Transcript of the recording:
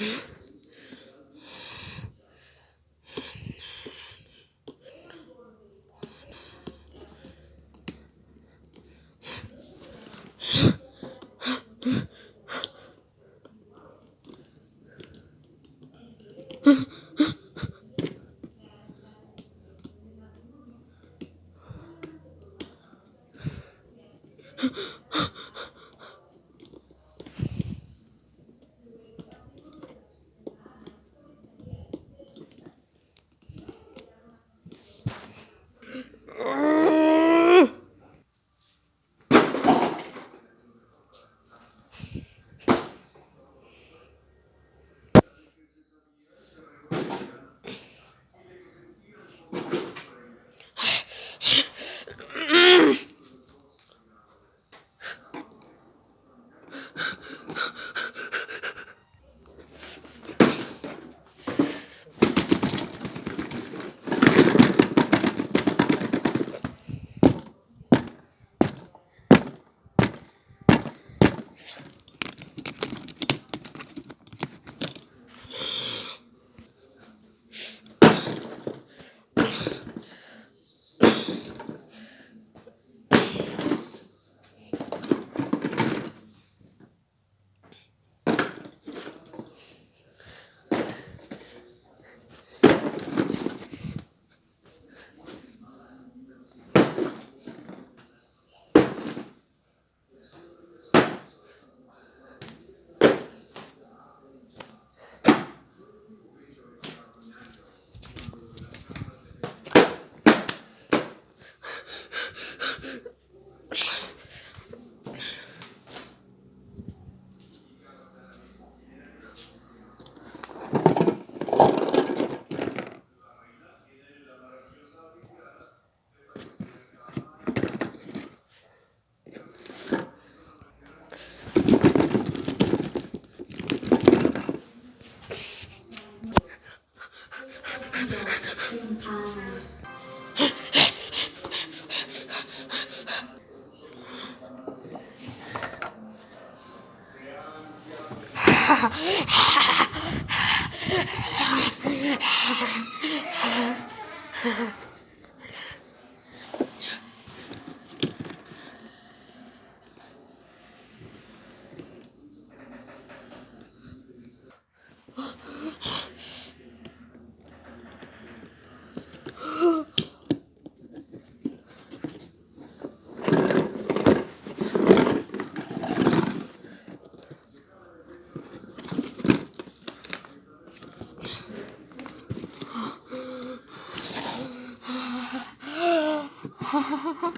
Yeah. Huh? Ha ha ha. Ha ha ha.